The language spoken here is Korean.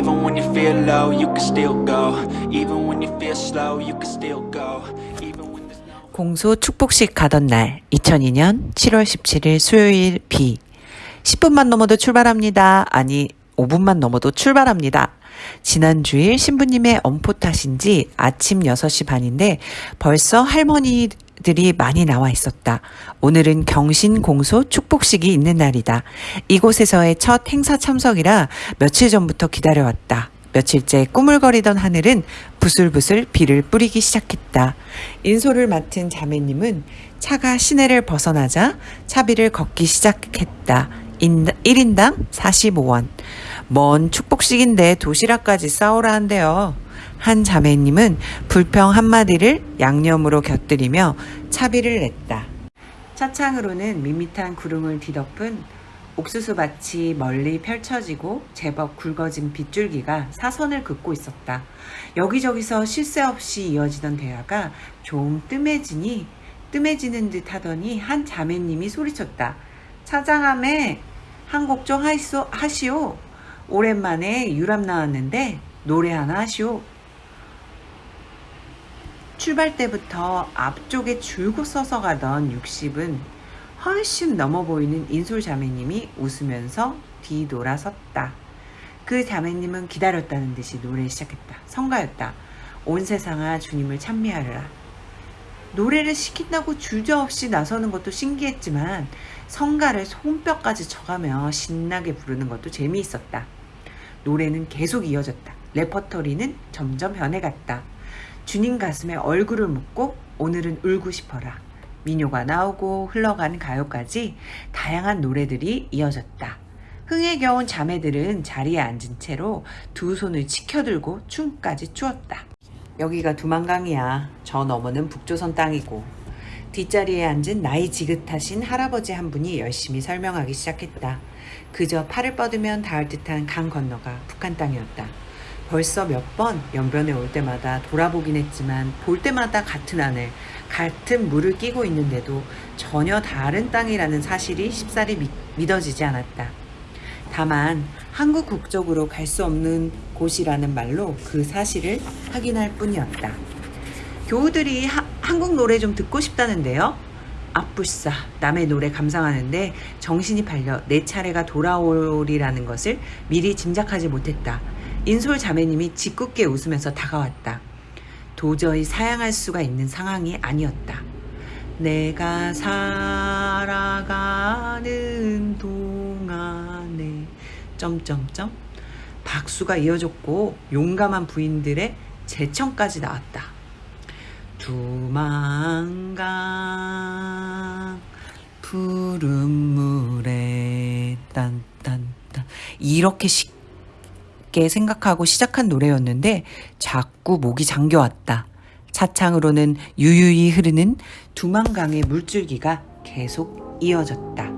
Even when you feel low, you can still go. Even when you feel slow, you can still go. Even when there's no 공소 축복식 가던 날 2002년 7월 17일 수요일 비 10분만 넘어도 출발합니다. 아니 5분만 넘어도 출발합니다. 지난 주일 신부님의 엄포 탓인지 아침 6시 반인데 벌써 할머니 들이 많이 나와 있었다. 오늘은 경신 공소 축복식이 있는 날이다. 이곳에서의 첫 행사 참석이라 며칠 전부터 기다려왔다. 며칠째 꾸물거리던 하늘은 부슬부슬 비를 뿌리기 시작했다. 인솔을 맡은 자매님은 차가 시내를 벗어나자 차비를 걷기 시작했다. 1인당 45원. 먼 축복식인데 도시락까지 싸오라 한대요. 한 자매님은 불평 한마디를 양념으로 곁들이며 차비를 냈다. 차창으로는 밋밋한 구름을 뒤덮은 옥수수밭이 멀리 펼쳐지고 제법 굵어진 빗줄기가 사선을 긋고 있었다. 여기저기서 쉴 새 없이 이어지던 대화가 좀 뜸해지니 뜸해지는 듯 하더니 한 자매님이 소리쳤다. 차장함에 한 곡 좀 하시오, 하시오. 오랜만에 유람 나왔는데 노래 하나 하시오. 출발 때부터 앞쪽에 줄곧 서서 가던 60은 훨씬 넘어 보이는 인솔 자매님이 웃으면서 뒤돌아섰다. 그 자매님은 기다렸다는 듯이 노래 시작했다. 성가였다. 온 세상아 주님을 찬미하리라. 노래를 시킨다고 주저없이 나서는 것도 신기했지만 성가를 손뼉까지 쳐가며 신나게 부르는 것도 재미있었다. 노래는 계속 이어졌다. 레퍼토리는 점점 변해갔다. 주님 가슴에 얼굴을 묻고 오늘은 울고 싶어라. 민요가 나오고 흘러가는 가요까지 다양한 노래들이 이어졌다. 흥에 겨운 자매들은 자리에 앉은 채로 두 손을 치켜들고 춤까지 추었다. 여기가 두만강이야. 저 너머는 북조선 땅이고. 뒷자리에 앉은 나이 지긋하신 할아버지 한 분이 열심히 설명하기 시작했다. 그저 팔을 뻗으면 닿을 듯한 강 건너가 북한 땅이었다. 벌써 몇 번 연변에 올 때마다 돌아보긴 했지만 볼 때마다 같은 하늘, 같은 물을 끼고 있는데도 전혀 다른 땅이라는 사실이 쉽사리 믿, 믿어지지 않았다. 다만 한국 국적으로 갈 수 없는 곳이라는 말로 그 사실을 확인할 뿐이었다. 교우들이 하- 한국 노래 좀 듣고 싶다는데요. 앞불싸 남의 노래 감상하는데 정신이 팔려 내 차례가 돌아오리라는 것을 미리 짐작하지 못했다. 인솔 자매님이 짓궂게 웃으면서 다가왔다. 도저히 사양할 수가 있는 상황이 아니었다. 내가 살아가는 동안에 점점점 박수가 이어졌고 용감한 부인들의 제청까지 나왔다. 두만강 푸른 물에 딴딴딴 이렇게 쉽게 생각하고 시작한 노래였는데 자꾸 목이 잠겨왔다. 차창으로는 유유히 흐르는 두만강의 물줄기가 계속 이어졌다.